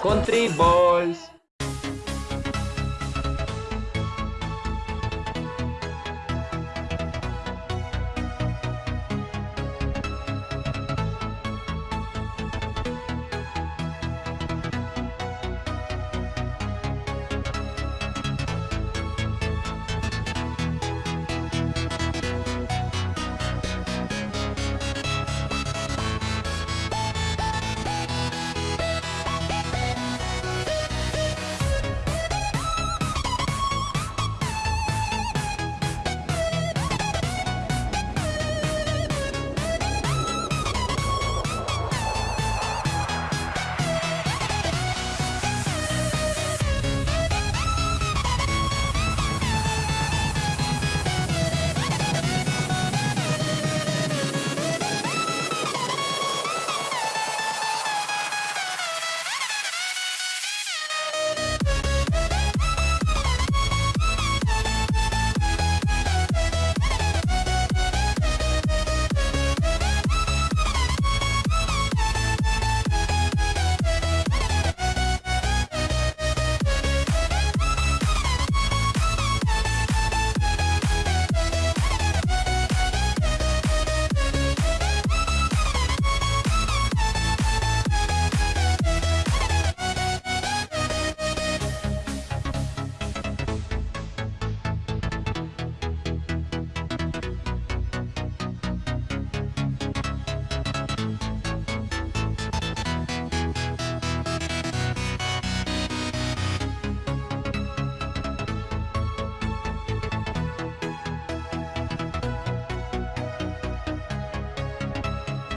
Country Boys.